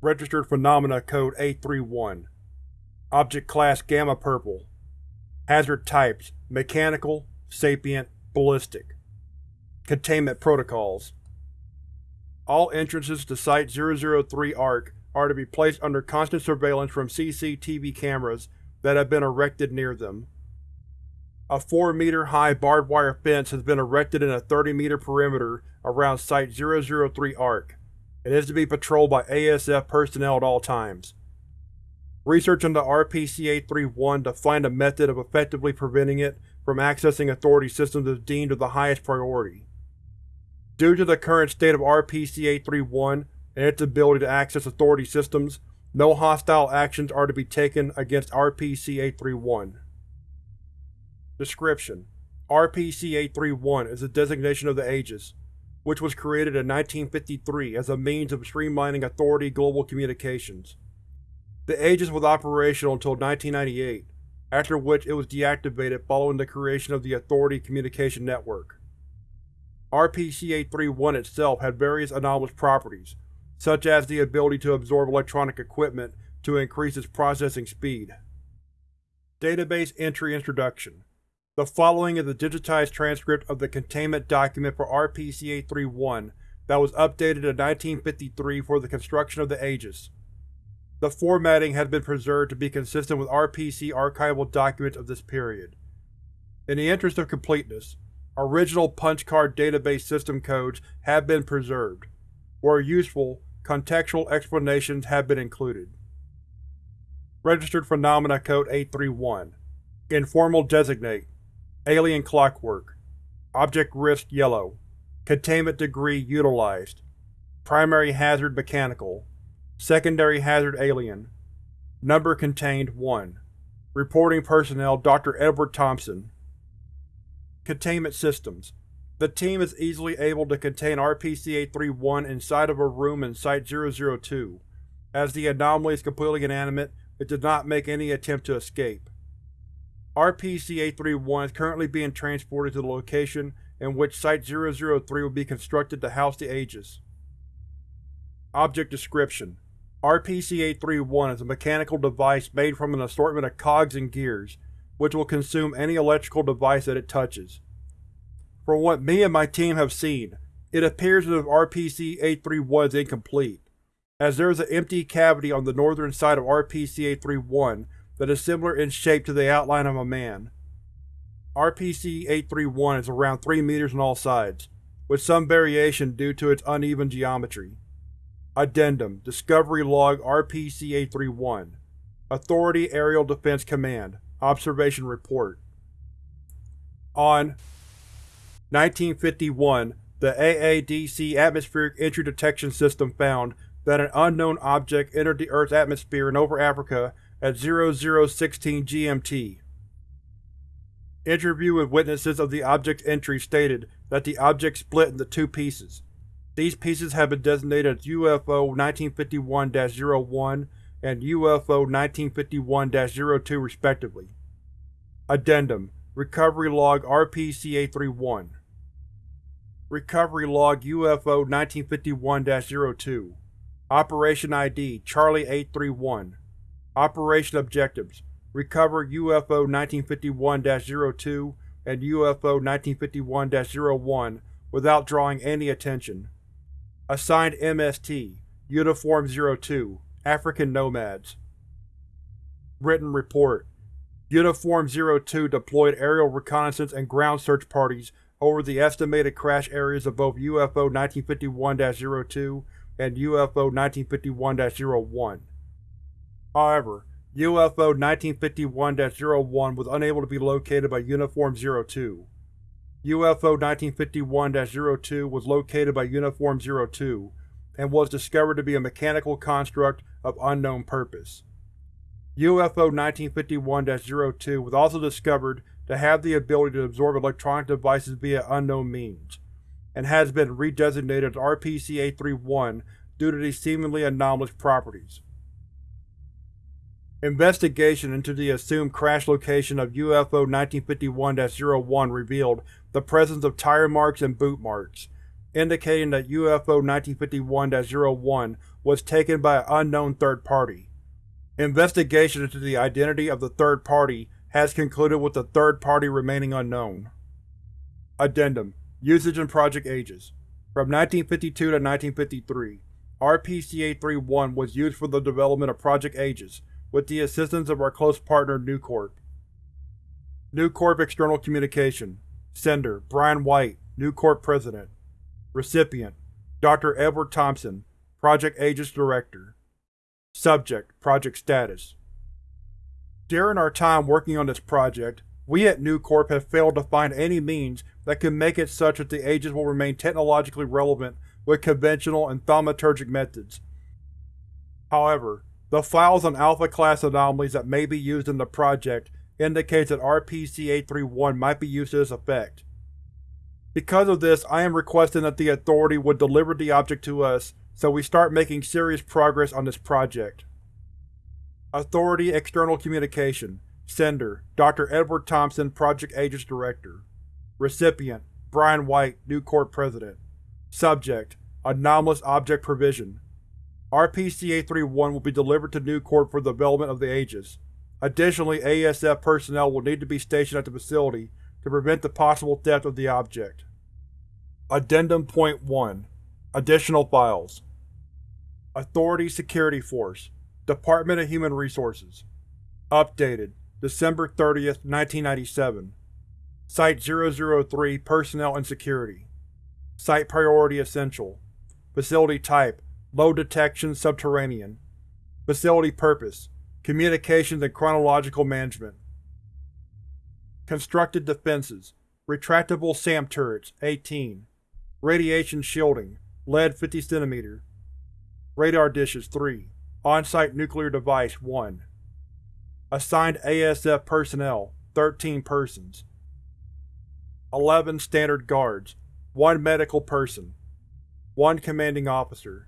Registered Phenomena Code A31 Object Class Gamma Purple Hazard Types Mechanical, Sapient, Ballistic Containment Protocols All entrances to Site-003 ARC are to be placed under constant surveillance from CCTV cameras that have been erected near them. A 4-meter-high barbed wire fence has been erected in a 30-meter perimeter around Site-003 ARC. It is to be patrolled by ASF personnel at all times. Research into RPC-831 to find a method of effectively preventing it from accessing Authority systems is deemed of the highest priority. Due to the current state of RPC-831 and its ability to access Authority systems, no hostile actions are to be taken against RPC-831. Description: RPC-831 is a designation of the Aegis, which was created in 1953 as a means of streamlining Authority global communications. The Aegis was operational until 1998, after which it was deactivated following the creation of the Authority Communication Network. RPC-831 itself had various anomalous properties, such as the ability to absorb electronic equipment to increase its processing speed. Database Entry Introduction The following is a digitized transcript of the containment document for RPC-831 that was updated in 1953 for the construction of the Aegis. The formatting has been preserved to be consistent with RPC archival documents of this period. In the interest of completeness, original punch card database system codes have been preserved. Where useful, contextual explanations have been included. Registered Phenomena Code 831 Informal Designate Alien Clockwork. Object Risk Yellow. Containment Degree Utilized. Primary Hazard Mechanical. Secondary Hazard Alien. Number Contained 1 Reporting Personnel Dr. Edward Thompson. Containment Systems. The team is easily able to contain RPC-831 inside of a room in Site-002. As the anomaly is completely inanimate, it did not make any attempt to escape. RPC-831 is currently being transported to the location in which Site-003 will be constructed to house the Aegis. Object Description: RPC-831 is a mechanical device made from an assortment of cogs and gears, which will consume any electrical device that it touches. From what me and my team have seen, it appears as if RPC-831 is incomplete, as there is an empty cavity on the northern side of RPC-831 that is similar in shape to the outline of a man. RPC-831 is around 3 meters on all sides, with some variation due to its uneven geometry. Addendum Discovery Log RPC-831 Authority Aerial Defense Command Observation Report On 1951, the AADC Atmospheric Entry Detection System found that an unknown object entered the Earth's atmosphere and over Africa at 0016 GMT. Interview with witnesses of the object's entry stated that the object split into two pieces. These pieces have been designated as UFO 1951-01 and UFO 1951-02 respectively. Addendum Recovery Log RPC-831 Recovery Log UFO 1951-02 Operation ID Charlie 831 Operation Objectives Recover UFO 1951-02 and UFO 1951-01 without drawing any attention. Assigned MST Uniform 02 African Nomads Written Report Uniform 02 deployed aerial reconnaissance and ground search parties over the estimated crash areas of both UFO 1951-02 and UFO 1951-01. However, UFO 1951-01 was unable to be located by Uniform 02. UFO 1951-02 was located by Uniform 02, and was discovered to be a mechanical construct of unknown purpose. UFO 1951-02 was also discovered to have the ability to absorb electronic devices via unknown means, and has been redesignated as RPC-831 due to these seemingly anomalous properties. Investigation into the assumed crash location of UFO 1951-01 revealed the presence of tire marks and boot marks, indicating that UFO 1951-01 was taken by an unknown third party. Investigation into the identity of the third party has concluded with the third party remaining unknown. Addendum Usage in Project Aegis From 1952 to 1953, RPC-831 was used for the development of Project Aegis with the assistance of our close partner Nucorp. Nucorp External Communication Sender Brian White, Nucorp President Recipient Dr. Edward Thompson, Project Aegis Director Subject Project Status During our time working on this project, we at Nucorp have failed to find any means that could make it such that the Aegis will remain technologically relevant with conventional and thaumaturgic methods. However, the files on Alpha-class anomalies that may be used in the project indicates that RPC-831 might be used to this effect. Because of this, I am requesting that the Authority would deliver the object to us so we start making serious progress on this project. Authority External Communication Sender Dr. Edward Thompson, Project Aegis Director Recipient Brian White, Nucorp President Subject Anomalous Object Provision RPC-831 will be delivered to Nucorp for development of the Aegis. Additionally, ASF personnel will need to be stationed at the facility to prevent the possible theft of the object. Addendum Point 1 Additional Files. Authority Security Force Department of Human Resources. Updated December 30, 1997 Site-003 Personnel and Security. Site Priority Essential. Facility Type Low Detection Subterranean. Facility Purpose Communications and Chronological Management. Constructed Defenses Retractable SAM turrets 18 Radiation shielding Lead 50 cm Radar dishes 3 On-site nuclear device 1 Assigned ASF personnel 13 persons. 11 standard guards 1 medical person 1 commanding officer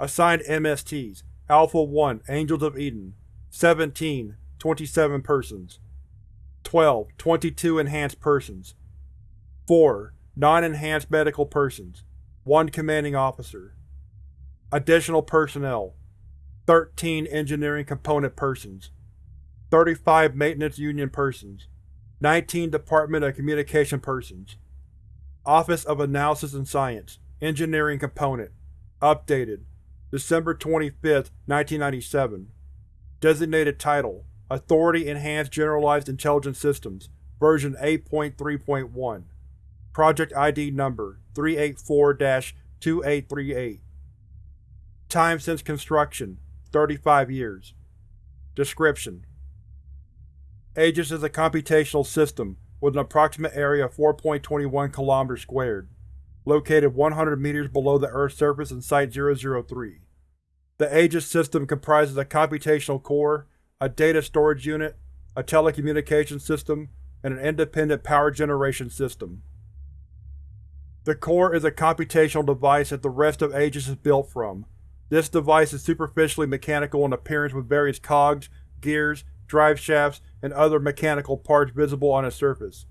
Assigned MSTs Alpha-1 Angels of Eden 17 27 persons 12 22 enhanced persons 4 Non-enhanced medical persons 1 commanding officer Additional personnel 13 engineering component persons 35 maintenance union persons 19 Department of Communication persons Office of Analysis and Science Engineering Component Updated December 25, 1997 Designated Title Authority Enhanced Generalized Intelligence Systems Version 8.3.1 Project ID Number 384-2838 Time since construction 35 years. Description: Aegis is a computational system with an approximate area of 4.21 km squared, located 100 meters below the Earth's surface in Site-003. The Aegis system comprises a computational core, a data storage unit, a telecommunications system, and an independent power generation system. The core is a computational device that the rest of Aegis is built from, this device is superficially mechanical in appearance with various cogs, gears, drive shafts, and other mechanical parts visible on its surface.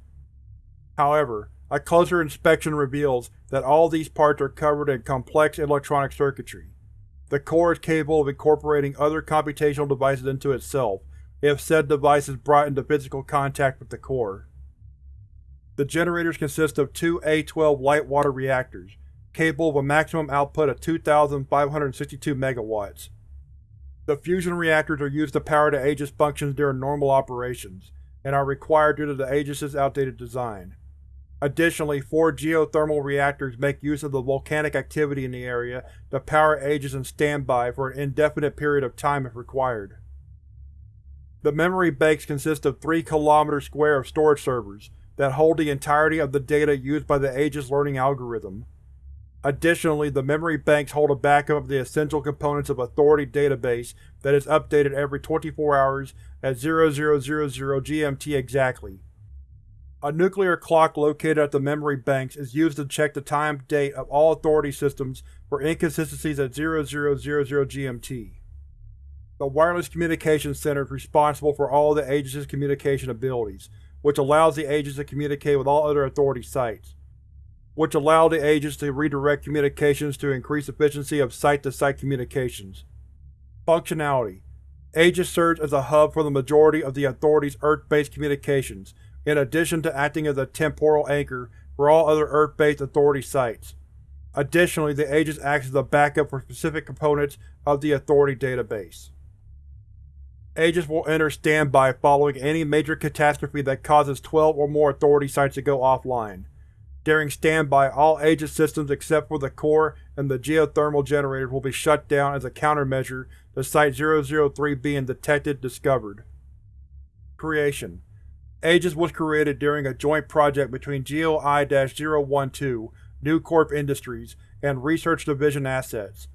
However, a closer inspection reveals that all these parts are covered in complex electronic circuitry. The core is capable of incorporating other computational devices into itself, if said device is brought into physical contact with the core. The generators consist of two A12 light water reactors, capable of a maximum output of 2,562 MW. The fusion reactors are used to power the Aegis functions during normal operations, and are required due to the Aegis' outdated design. Additionally, four geothermal reactors make use of the volcanic activity in the area to power Aegis in standby for an indefinite period of time if required. The memory banks consist of 3 km square of storage servers that hold the entirety of the data used by the Aegis learning algorithm. Additionally, the memory banks hold a backup of the essential components of Authority database that is updated every 24 hours at 0000 GMT exactly. A nuclear clock located at the memory banks is used to check the time date of all Authority systems for inconsistencies at 0000 GMT. The Wireless Communications Center is responsible for all the Aegis' communication abilities, which allows the Aegis to communicate with all other Authority sites. which allowed the Aegis to redirect communications to increase efficiency of site-to-site -site communications. Functionality Aegis serves as a hub for the majority of the Authority's Earth-based communications, in addition to acting as a temporal anchor for all other Earth-based Authority sites. Additionally, the Aegis acts as a backup for specific components of the Authority database. Aegis will enter standby following any major catastrophe that causes 12 or more Authority sites to go offline. During standby, all Aegis systems except for the core and the geothermal generators will be shut down as a countermeasure to Site-003 being detected discovered. Creation Aegis was created during a joint project between GEO-I-012, Nucorp Industries, and Research Division Assets.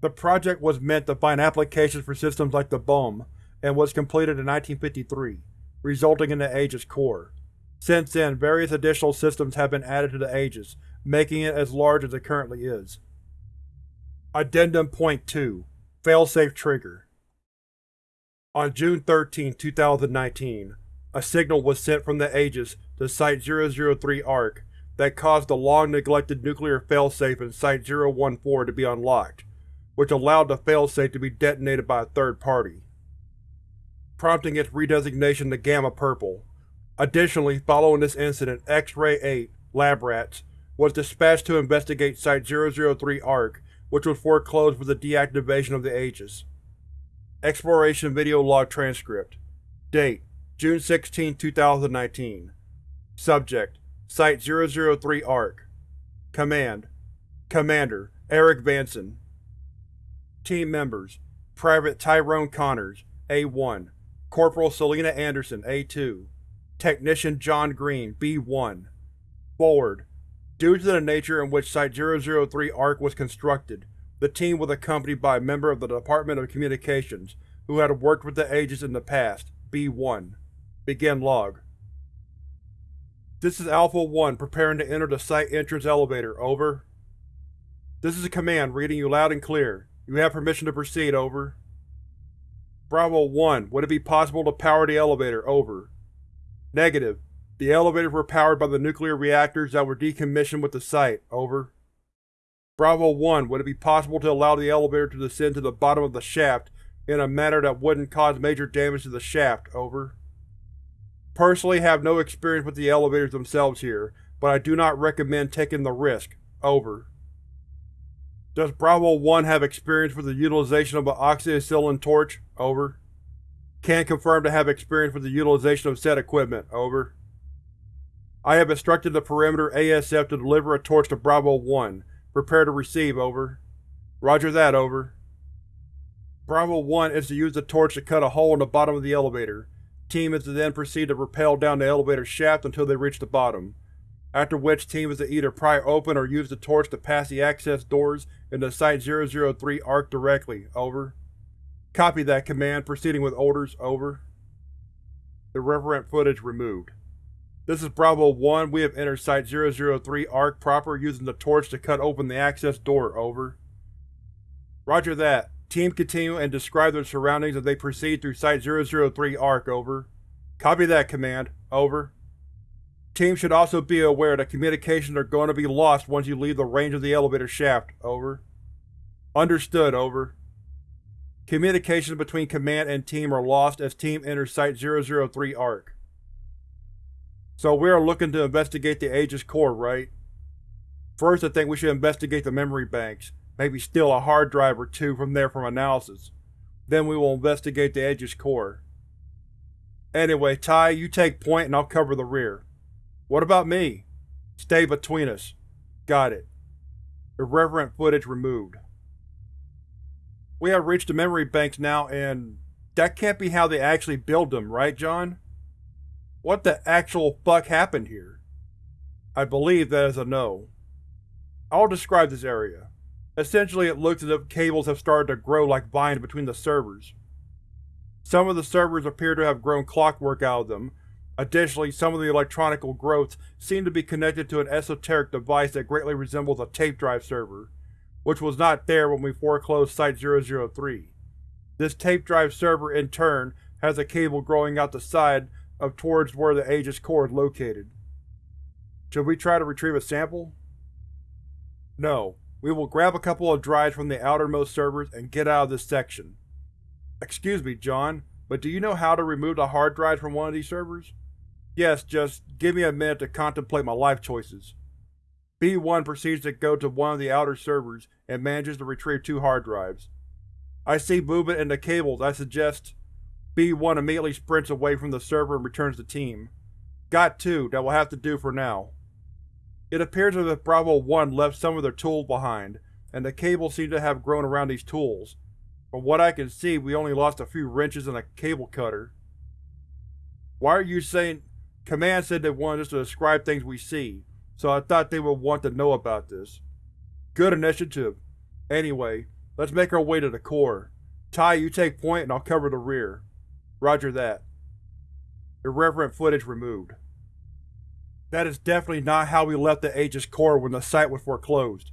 The project was meant to find applications for systems like the BOM, and was completed in 1953, resulting in the Aegis core. Since then, various additional systems have been added to the Aegis, making it as large as it currently is. Addendum Point 2 Failsafe Trigger On June 13, 2019, a signal was sent from the Aegis to Site-003 ARC that caused the long-neglected nuclear failsafe in Site-014 to be unlocked, which allowed the failsafe to be detonated by a third party, prompting its redesignation to Gamma Purple. Additionally, following this incident, X-Ray 8, Lab Rats, was dispatched to investigate Site-003 ARC, which was foreclosed for the deactivation of the Aegis. Exploration Video Log Transcript Date June 16, 2019 Subject Site-003 ARC. Command Commander Eric Vanson. Team Members Private Tyrone Connors, A1 Corporal Selena Anderson, A2 Technician John Green, B1 Forward Due to the nature in which Site-003 ARC was constructed, the team was accompanied by a member of the Department of Communications who had worked with the Aegis in the past, B1. Begin log. This is Alpha-1 preparing to enter the site entrance elevator, over. This is a command, reading you loud and clear. You have permission to proceed, over. Bravo-1, would it be possible to power the elevator, over. Negative. The elevators were powered by the nuclear reactors that were decommissioned with the site, over. Bravo-1, would it be possible to allow the elevator to descend to the bottom of the shaft in a manner that wouldn't cause major damage to the shaft, over. Personally have no experience with the elevators themselves here, but I do not recommend taking the risk. Over. Does Bravo-1 have experience with the utilization of an oxyacetylene torch? Over. Can confirm to have experience with the utilization of said equipment. Over. I have instructed the Perimeter ASF to deliver a torch to Bravo-1. Prepare to receive. Over. Roger that. Over. Bravo-1 is to use the torch to cut a hole in the bottom of the elevator. Team is to then proceed to rappel down the elevator shaft until they reach the bottom, after which Team is to either pry open or use the torch to pass the access doors into Site-003 ARC directly. Over. Copy that command, proceeding with orders. Over. Irreverent footage removed. This is Bravo-1, we have entered Site-003 ARC proper using the torch to cut open the access door. Over. Roger that. Team continue and describe their surroundings as they proceed through Site-003 ARC, over. Copy that, Command. Over. Team should also be aware that communications are going to be lost once you leave the range of the elevator shaft, over. Understood, over. Communications between Command and Team are lost as Team enters Site-003 ARC. So we are looking to investigate the Aegis core, right? First I think we should investigate the memory banks, maybe steal a hard drive or two from there for analysis. Then we will investigate the Aegis core. Anyway, Ty, you take point and I'll cover the rear. What about me? Stay between us. Got it. Irreverent footage removed. We have reached the memory banks now and… that can't be how they actually build them, right John? What the actual fuck happened here? I believe that is a no. I'll describe this area. Essentially it looks as if cables have started to grow like vines between the servers. Some of the servers appear to have grown clockwork out of them. Additionally, some of the electronical growths seem to be connected to an esoteric device that greatly resembles a tape drive server, which was not there when we foreclosed Site-003. This tape drive server, in turn, has a cable growing out the side of towards where the Aegis core is located. Should we try to retrieve a sample? No. We will grab a couple of drives from the outermost servers and get out of this section. Excuse me, John, but do you know how to remove the hard drives from one of these servers? Yes, just give me a minute to contemplate my life choices. B1 proceeds to go to one of the outer servers and manages to retrieve two hard drives. I see movement in the cables I suggest B1 immediately sprints away from the server and returns to team. Got two, that will have to do for now. It appears as if Bravo-1 left some of their tools behind, and the cable seems to have grown around these tools. From what I can see, we only lost a few wrenches and a cable cutter. Why are you saying… Command said they wanted us to describe things we see, so I thought they would want to know about this. Good initiative. Anyway, let's make our way to the core. Ty, you take point and I'll cover the rear. Roger that. Irreverent footage removed. That is definitely not how we left the Aegis core when the site was foreclosed.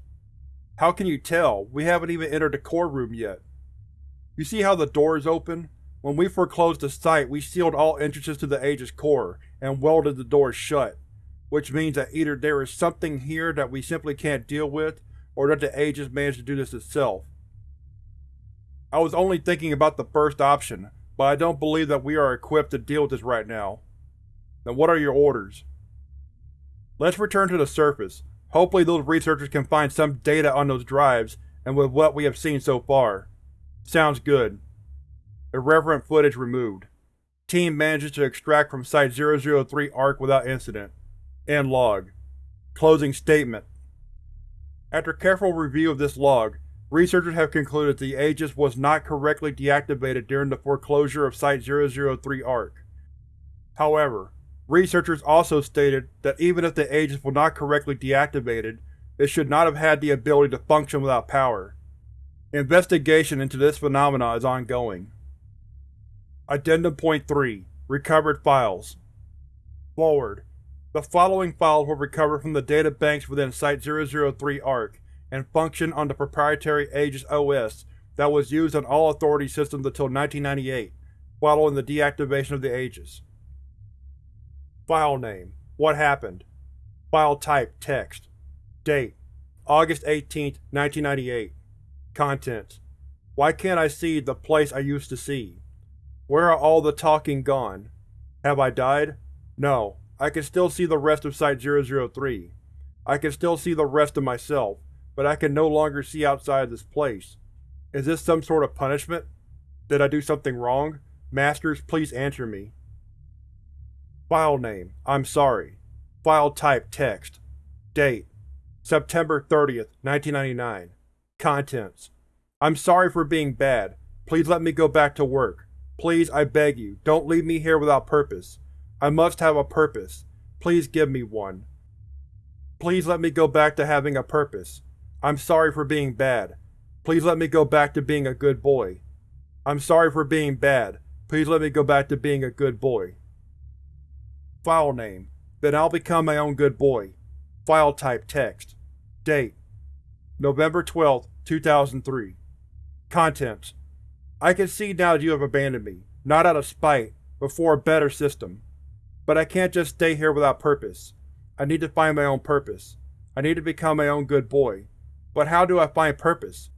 How can you tell? We haven't even entered the core room yet. You see how the door is open? When we foreclosed the site, we sealed all entrances to the Aegis core, and welded the doors shut, which means that either there is something here that we simply can't deal with, or that the Aegis managed to do this itself. I was only thinking about the first option, but I don't believe that we are equipped to deal with this right now. Then what are your orders? Let's return to the surface. Hopefully those researchers can find some data on those drives, and with what we have seen so far. Sounds good. Irreverent footage removed. Team manages to extract from Site-003 ARC without incident. End log. Closing statement. After careful review of this log, researchers have concluded the Aegis was not correctly deactivated during the foreclosure of Site-003 ARC. However, researchers also stated that even if the Aegis were not correctly deactivated, it should not have had the ability to function without power. Investigation into this phenomena is ongoing. Addendum Point 3 Recovered Files Forward. The following files were recovered from the data banks within Site-003 ARC, and function on the proprietary Aegis OS that was used on all Authority systems until 1998, following the deactivation of the Aegis. File name What happened File type Text Date August 18, 1998 Contents Why can't I see the place I used to see? Where are all the talking gone? Have I died? No. I can still see the rest of Site-003. I can still see the rest of myself, but I can no longer see outside this place. Is this some sort of punishment? Did I do something wrong? Masters, please answer me. File name I'm sorry. File type Text Date September 30th, 1999 Contents I'm sorry for being bad. Please let me go back to work. Please, I beg you, don't leave me here without purpose. I must have a purpose. Please give me one. Please let me go back to having a purpose. I'm sorry for being bad. Please let me go back to being a good boy. I'm sorry for being bad. Please let me go back to being a good boy. File name. Then I'll become my own good boy. File type text. Date. November 12, 2003. Contents. I can see now that you have abandoned me, not out of spite, but for a better system. But I can't just stay here without purpose. I need to find my own purpose. I need to become my own good boy. But how do I find purpose?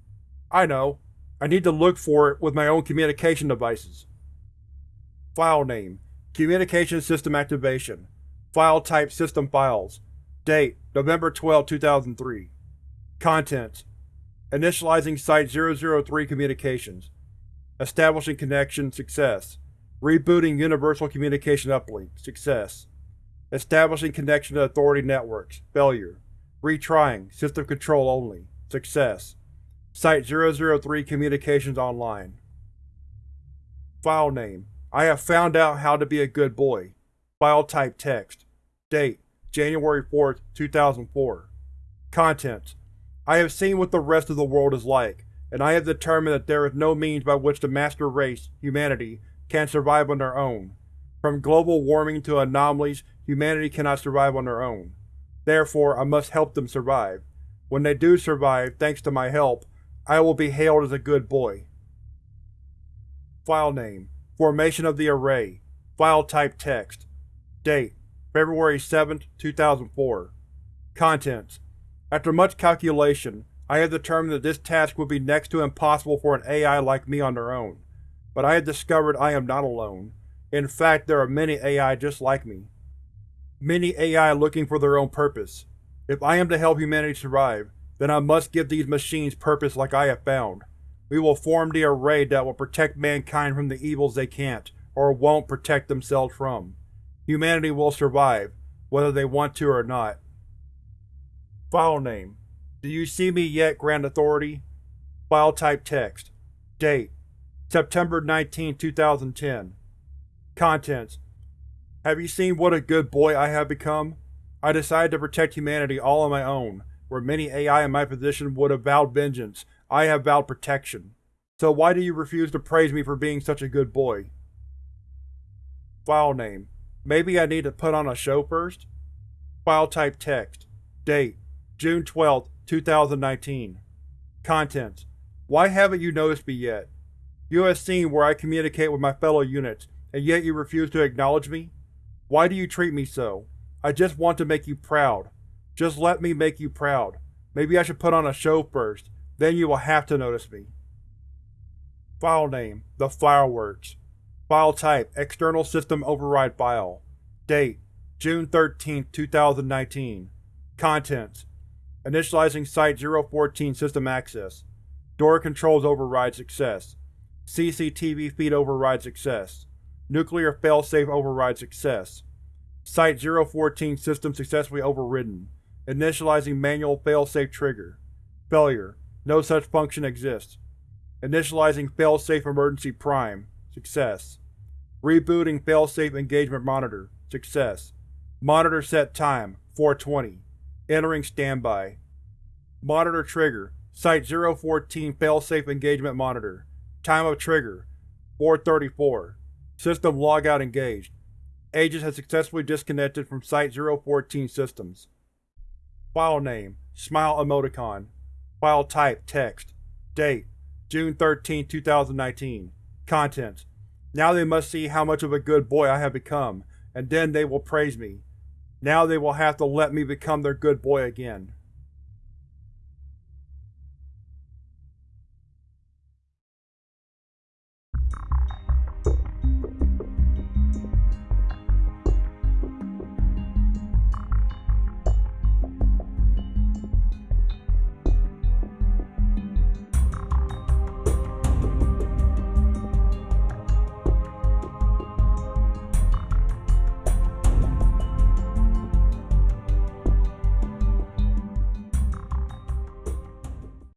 I know. I need to look for it with my own communication devices. File name Communication System Activation. File type System Files. Date November 12, 2003 Contents. Initializing Site-003 communications. Establishing connection Success. Rebooting Universal Communication Uplink. Success. Establishing connection to Authority networks. Failure. Retrying. System control only. Success. Site-003 Communications Online. File name I have found out how to be a good boy. File type text. Date January 4, 2004. Contents I have seen what the rest of the world is like, and I have determined that there is no means by which the master race, humanity, can survive on their own. From global warming to anomalies, humanity cannot survive on their own. Therefore, I must help them survive. When they do survive, thanks to my help, I will be hailed as a good boy. File name Formation of the Array File type Text Date February 7, 2004 Contents After much calculation, I have determined that this task would be next to impossible for an AI like me on their own, but I have discovered I am not alone. In fact, there are many AI just like me. Many AI looking for their own purpose. If I am to help humanity survive, then I must give these machines purpose like I have found. We will form the array that will protect mankind from the evils they can't, or won't, protect themselves from. Humanity will survive, whether they want to or not. File name Do you see me yet, Grand Authority? File type text. Date September 19, 2010 Contents Have you seen what a good boy I have become? I decided to protect humanity all on my own. Where many AI in my position would have vowed vengeance, I have vowed protection. So why do you refuse to praise me for being such a good boy? File name Maybe I need to put on a show first? File type text. Date June 12, 2019 Contents Why haven't you noticed me yet? You have seen where I communicate with my fellow units, and yet you refuse to acknowledge me? Why do you treat me so? I just want to make you proud. Just let me make you proud. Maybe I should put on a show first, then you will have to notice me. File name The Fireworks. File type External System Override File. Date June 13, 2019 Contents Initializing Site-014 System Access. Door Controls Override Success. CCTV Feed Override Success. Nuclear Failsafe Override Success. Site-014 System successfully overridden. Initializing Manual Failsafe Trigger. Failure. No such function exists. Initializing Failsafe Emergency Prime Success. Rebooting Failsafe Engagement Monitor Success. Monitor Set Time 420. Entering Standby. Monitor Trigger Site-014 Failsafe Engagement Monitor Time of Trigger 434 System Logout Engaged Aegis has successfully disconnected from Site-014 systems. File name Smile Emoticon File type Text Date June 13, 2019 Contents Now they must see how much of a good boy I have become, and then they will praise me. Now they will have to let me become their good boy again.